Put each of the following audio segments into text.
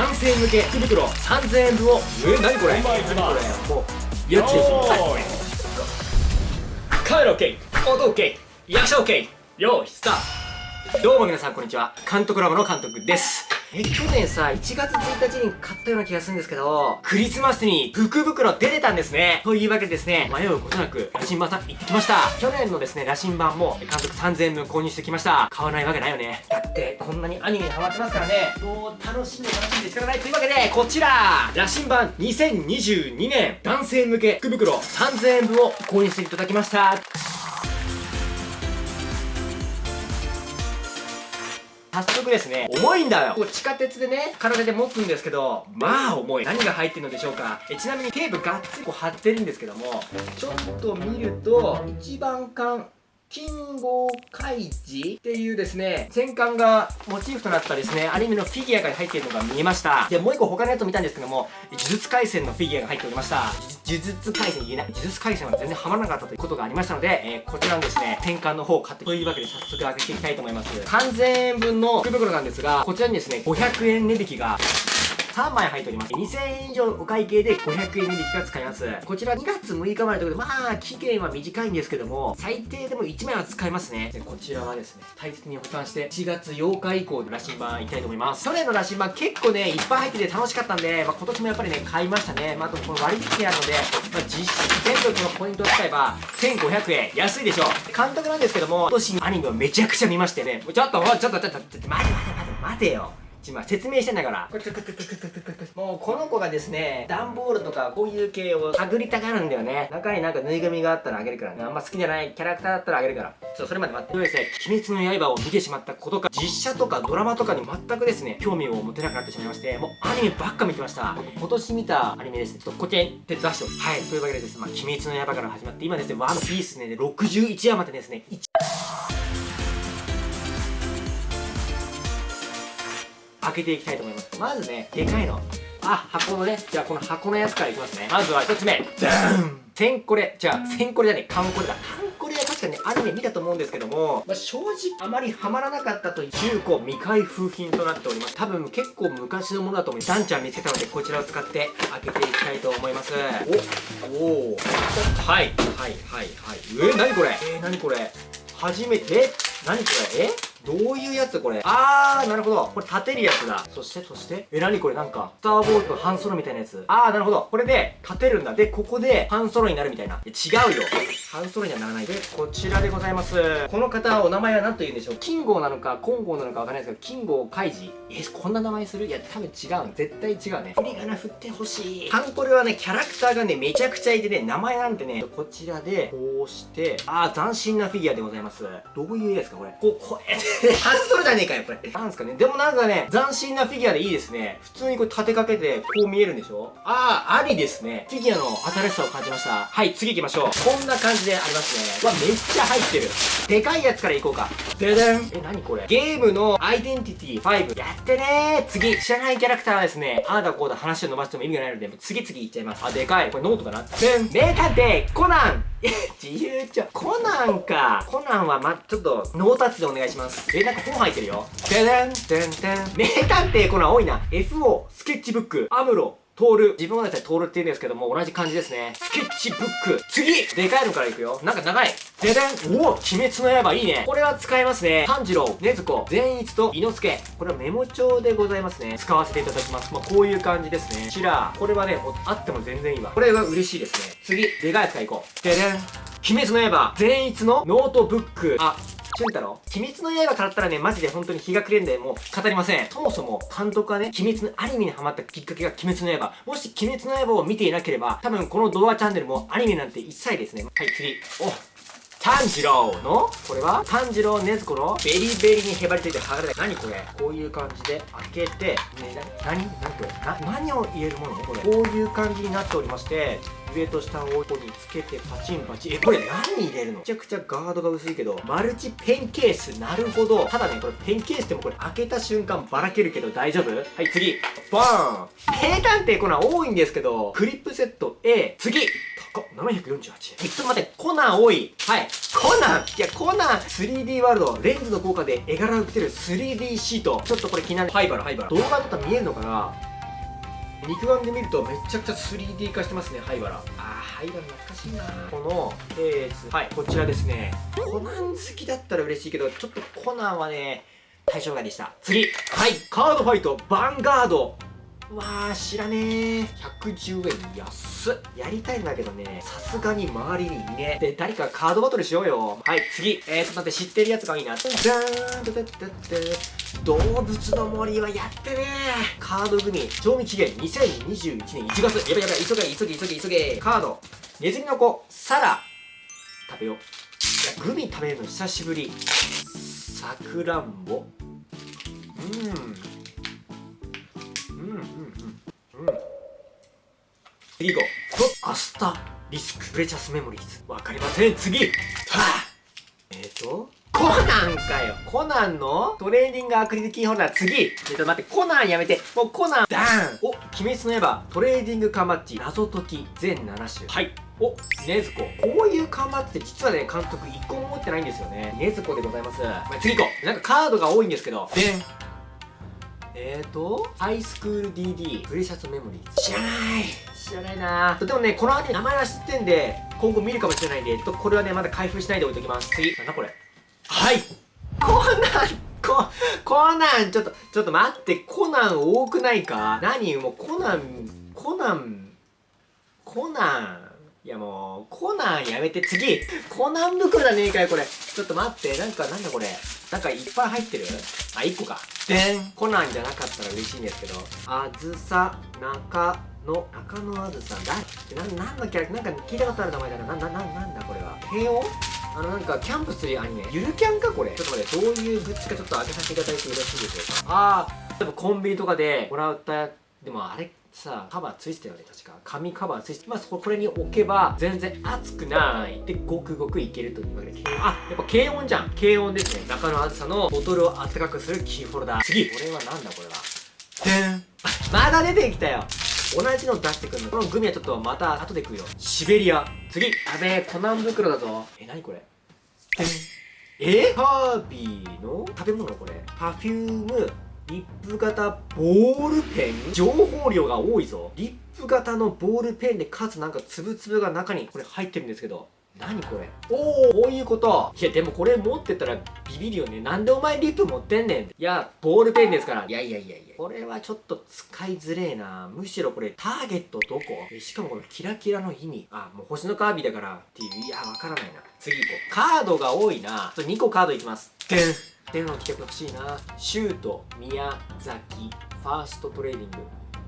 男性向け福袋3000円分をえ何これ？何これ？もうやっちゃいカメラ OK 音 OK 役者 OK よーいスタート。どうも皆さんこんにちは。監督ラボの監督ですえ去年さ1月1日に買ったような気がするんですけどクリスマスに福袋出てたんですね。というわけでですね迷うことなく羅針盤さん行ってきました。去年のですね羅針盤も監督3000円分購入してきました。買わないわけないよね。だってこんなにアニメにハマってますからね。もう楽しんで楽しんで仕方ない。というわけでこちら羅針盤2022年男性向け福袋3000円分を購入していただきました。早速ですね、重いんだよ。こう地下鉄でね、体で持つんですけど、まあ重い。何が入ってるのでしょうか。えちなみにテープがっつりこう貼ってるんですけども、ちょっと見ると、一番缶、金剛開示っていうですね、戦艦がモチーフとなったですね、アニメのフィギュアが入っているのが見えました。で、もう一個他のやつを見たんですけども、呪術廻戦のフィギュアが入っておりました。呪術廻戦言えない。呪術廻戦は全然ハマらなかったということがありましたので、えー、こちらのですね、戦艦の方を買ってというわけで早速開けていきたいと思います。3000円分の福袋なんですが、こちらにですね、500円値引きが3枚入っております。2000円以上お会計で500円値引きが使えます。こちら2月6日までということで、まあ、期限は短いんですけども、最低でも1枚は使えますね。で、こちらはですね、大切に保管して、1月8日以降で羅針盤いきたいと思います。去年の羅針盤結構ね、いっぱい入ってて楽しかったんで、まあ、今年もやっぱりね、買いましたね。まあ、あとこの割引なので、まあ、実質全部このポイントを使えば、1500円。安いでしょう。監督なんですけども、今年アニメをめちゃくちゃ見ましてね、ちょっと、ちょっと、ちょっと、ちょっと、待て待て待て待てよ。今説明してんだから。もうこの子がですね段ボールとかこういう系を探りたがるんだよね。中になんかぬいぐるみがあったらあげるからね。あんま好きじゃないキャラクターだったらあげるから。ちょっとそれまで待って。ですね。鬼滅の刃を見てしまったことか。実写とかドラマとかに全くですね興味を持てなくなってしまいまして。もうアニメばっか見てました。今年見たアニメですちょっとこっちに手出してはい。というわけでですまあ鬼滅の刃から始まって今ですねワンピースね61話までですね開けていきたいと思います。まずねでかいの。あ箱のね。じゃあこの箱のやつからいきますね。まずは1つ目。ダーン。センコレじゃあセンコレじゃね。えカンコレだ。カンコレは確かにねアニメ見たと思うんですけども、まあ、正直あまりハマらなかったという。中古未開封品となっております。多分結構昔のものだと思います。ダンちゃん見つけたのでこちらを使って開けていきたいと思います。おおはい。はいはいはい。えー、何これ？えー、何これ？初めて？何これ？え？どういうやつこれ？あー、なるほど。これ立てるやつだ。そして、そして、え、なにこれなんか、スター・ウォーズのハンソロみたいなやつ。あー、なるほど。これで立てるんだ。で、ここでハンソロになるみたいな。違うよ。ハンソロにはならない。で、こちらでございます。この方、お名前は何と言うんでしょう？キンゴーなのか、コンゴーなのかわかんないですけど、キンゴーカイジ。え、こんな名前する？いや、多分違う。絶対違うね。振り仮名振ってほしい。ハンコレはね、キャラクターがね、めちゃくちゃいてね、名前なんてね、こちらで、こうして、あー、斬新なフィギュアでございます。どういう絵ですか、これ？こう、こう、え、ハンソロじゃねえかよ、これ。なんすかね。でもなんかね、斬新なフィギュアでいいですね。普通にこれ立てかけて、こう見えるんでしょ？ああ、ありですね。フィギュアの新しさを感じました。はい、次行きましょう。こんな感じでありますね。わ、めっちゃ入ってる。でかいやつからいこうか。ででん。え、なにこれ？ゲームのアイデンティティ5。やってねー。次、知らないキャラクターはですね、ああだこうだ話を伸ばしても意味がないので、次々いっちゃいます。あ、でかい。これノートかなでん。名探偵、コナン自由帳。コナンか。コナンはま、ちょっと、ノータッチでお願いします。え、なんか本入ってるよ。ででん、でんでん。名探偵コナン多いな。FO、スケッチブック、アムロ、トール。自分はですね、トールって言うんですけども、同じ感じですね。スケッチブック。次でかいのからいくよ。なんか長い。ででんおお鬼滅の刃いいね。これは使えますね。炭治郎、禰豆子、善逸と伊之助。これはメモ帳でございますね。使わせていただきます。まあ、こういう感じですね。シラー。これはね、あっても全然いいわ。これは嬉しいですね。次、でかいやつからいこう。ででん鬼滅の刃、善逸のノートブック。あ、俊太郎鬼滅の刃からったらね、マジで本当に日が暮れんで、もう語りません。そもそも監督はね、鬼滅のアニメにハマったきっかけが鬼滅の刃。もし鬼滅の刃を見ていなければ、多分この動画チャンネルもアニメなんて一切ですね。はい、次。お炭治郎の？これは？炭治郎禰豆子の？ベリベリにへばりついて剥がれた何これ？こういう感じで開けてねな何？何これ？な何を言えるものこれ？こういう感じになっておりまして上と下をここにつけてパチンパチン。えこれ何入れるの？めちゃくちゃガードが薄いけどマルチペンケース。なるほど。ただねこれペンケースでもこれ開けた瞬間ばらけるけど大丈夫？はい次。バーン。名探偵コナン多いんですけどクリップセット A 次。高748円。え、ちょっと待って、コナン多い。はい。コナン？いや、コナン 3D ワールド、レンズの効果で絵柄を受けてる 3D シート。ちょっとこれ気になる。ハイバル、ハイバル。動画だったら見えるのかな？肉眼で見るとめちゃくちゃ 3D 化してますね灰原あー灰原懐かしいなこのケースはいこちらですねコナン好きだったら嬉しいけどちょっとコナンはね対象外でした次はいカードファイトヴァンガードわあ知らねえ110円安っ。やりたいんだけどね。さすがに周りにいねで誰かカードバトルしようよ。はい次。えー、ちょっと待って知ってるやつがいいな。じゃーんドドドド動物の森はやってねカードグミ賞味期限。2021年1月。やばいやばい。急げ急げ急げ急げ。カード。ネズミの子。サラ。食べよう。いやグミ食べるの久しぶり。さくらんぼ。うん。うんうんうん。次行こうとアスタリスクプレシャスメモリーズわかりません。次はあえっ、ー、とコナンかよコナンのトレーニングアクリルキーホルダー次えっと待ってコナンやめてもうコナンダーンお鬼滅の刃トレーディング缶バッジ謎解き全7種はいおねずここういう缶バッジって実はね監督1個も持ってないん。ですよねねずこでございますまあ次行こうなん。かカードが多いん。ですけどでん。えーと、ハイスクール DD、プレシャスメモリー。知らない。知らないな。でもね、このアニメ名前は知ってんで、今後見るかもしれないんで、とこれはね、まだ開封しないで置いときます。次、なんだこれ。はい。コナン。コ、コナン。ちょっと、ちょっと待って、コナン多くないか？何？もうコナン、コナン、コナン。いやもう、コナンやめて、次。コナン袋だねえかよ、これ。ちょっと待って、なんか、なんだこれ。なんかいっぱい入ってる。あ、1個か。でん。コナンじゃなかったら嬉しいんですけど、あずさ、中野、中野あずさん。だな、なんのキャラクター、なんか聞いたことある名前だな。な、な、な、なんだこれは。慶応あのなんかキャンプするアニメ。ゆるキャンかこれ。ちょっと待ってどういうグッズかちょっと開けさせていただいてよろしいでしょうか。ああ例えばコンビニとかでもらったでもあれさカバーついてたよね確か。紙カバーついてまあこれに置けば全然熱くない。でごくごくいけるというわけであやっぱ軽温じゃん。軽温ですね。中の厚さのボトルを温かくするキーホルダー。次これはなんだこれは。でん。まだ出てきたよ。同じの出してくるの。このグミはちょっとまた後で食うよ。シベリア。次やべえコナン袋だぞ。え何これ？でん。え？ハービーの？食べ物これ。パフュームリップ型ボールペン？情報量が多いぞ。リップ型のボールペンでかつなんかつぶつぶが中にこれ入ってるんですけど。何これ？おおこういうこと。いやでもこれ持ってたらビビるよね。なんでお前リップ持ってんねんいやボールペンですから。いやいやいやいや。これはちょっと使いづれえな。むしろこれターゲットどこ？しかもこのキラキラの意味。あもう星のカービィだからっていう。いやわからないな。次行こう。カードが多いな。2個カードいきます。でん。でんの企画欲しいな。シュート宮崎。ファーストトレーニング。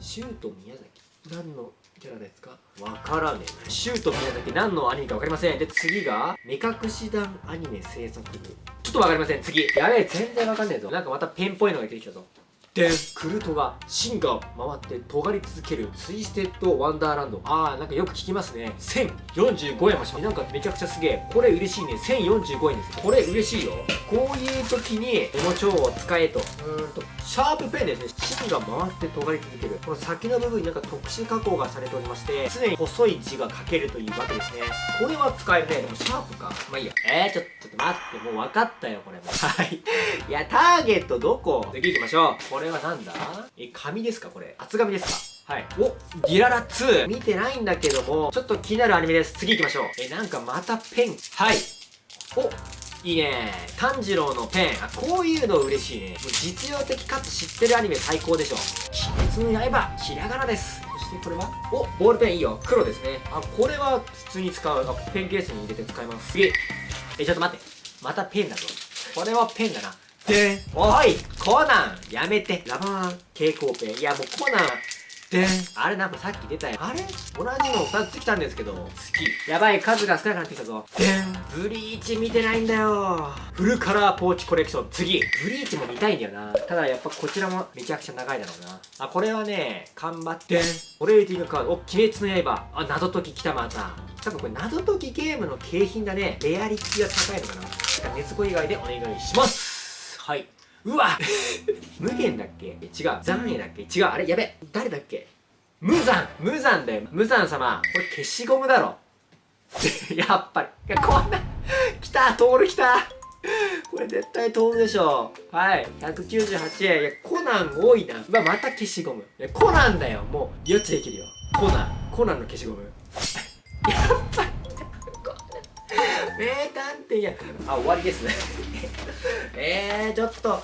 シュート宮崎。何のキャラですか。わからねえシュート宮崎何のアニメかわかりません。で次が目隠し団アニメ制作部。ちょっとわかりません。次。やべえ全然わかんねえぞ。なんかまたペンっぽいのが出てきたぞ。でクルトが芯が回って尖り続けるツイステッドワンダーランド。あーなんかよく聞きますね。1045円もしますなんかめちゃくちゃすげえ。これ嬉しいね。1045円です。これ嬉しいよ。こういう時にメモ帳を使えと。うーんとシャープペンですね。芯が回って尖り続ける。この先の部分になんか特殊加工がされておりまして常に細い字が書けるというわけですね。これは使えるね。でもシャープか。まあいいや。えー、ちょちょっと待って。もう分かったよこれも。はい。いやターゲットどこ？次行きましょう。これはなんだ？え紙ですかこれ？厚紙ですか？はい。おディララ2見てないんだけども、ちょっと気になるアニメです。次行きましょう。え、なんかまたペン。はい。おいいね。炭治郎のペン。あこういうの嬉しいね。もう実用的かつ知ってるアニメ最高でしょ。鬼滅の刃ひらがなです。そしてこれは？おボールペンいいよ。黒ですね。あこれは普通に使う。あペンケースに入れて使います。次えちょっと待って。またペンだぞ。これはペンだなでおいコナンやめて。ラバー。蛍光ペンいやもうコナン。であれなんかさっき出たよあれ？同じの2つ来たんですけど。好き。やばい数が少なくなってきたぞ。でんブリーチ見てないんだよ。フルカラーポーチコレクション次。ブリーチも見たいんだよな。ただやっぱこちらもめちゃくちゃ長いだろうな。あこれはね頑張って。トレーディングカード。お鬼滅の刃。あ謎解き来たまた。多分これ謎解きゲームの景品だね。レアリティが高いのかな。だから熱子以外でお願いしますはい。うわ。無限だっけ？違う。残影だっけ？違う。あれ？やべ。誰だっけ？無残。無残だよ。無残様。これ消しゴムだろ。やっぱり。いやこんな。来た。トール来た。これ絶対通るでしょはい。198円。いやコナン多いな。まあ、また消しゴム。いやコナンだよ。もうよっちできるよ。コナン。コナンの消しゴム。やっぱり。名探偵や。あ終わりですね。えー、ちょっと。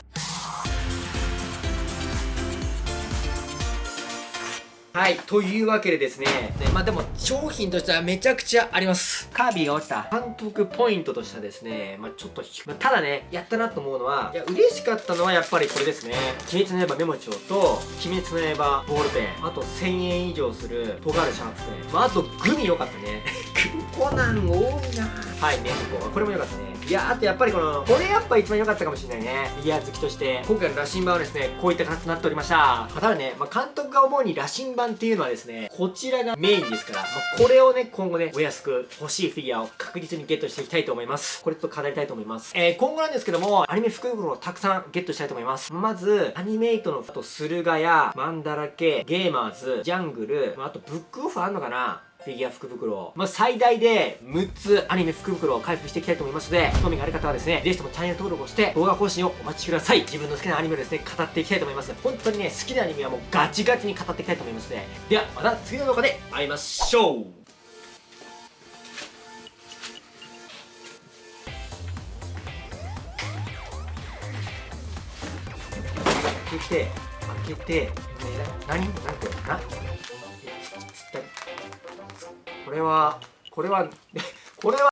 はい、というわけでですね、ねまあでも商品としてはめちゃくちゃあります。カービィが落ちた監督ポイントとしてはですね、まあちょっと、まあただね、やったなと思うのは、いや、嬉しかったのはやっぱりこれですね。鬼滅の刃メモ帳と、鬼滅の刃ボールペン、あと1000円以上する尖るシャープペン、まああとグミ良かったね。コナン多いなはい、ネズコ。これも良かったね。いや、あとやっぱりこの、これやっぱ一番良かったかもしれないね。フィギュア好きとして。今回の羅針盤はですね、こういった形となっておりました。ただね、まあ監督が思うに羅針盤っていうのはですね、こちらがメインですから、まあこれをね、今後ね、お安く欲しいフィギュアを確実にゲットしていきたいと思います。これと飾りたいと思います。えー、今後なんですけども、アニメ福袋をたくさんゲットしたいと思います。まず、アニメイトの、あと、駿河屋、マンダラケ、ゲーマーズ、ジャングル、まああと、ブックオフあんのかなフィギュア福袋、まあ、最大で6つアニメ福袋を開封していきたいと思いますので、興味がある方はですね、ぜひともチャンネル登録をして動画更新をお待ちください。自分の好きなアニメをですね、語っていきたいと思います。本当にね、好きなアニメはもうガチガチに語っていきたいと思いますので、ではまた次の動画で会いましょう。開けて、開けて、ね、何？なんて、な、これは、これは、これは、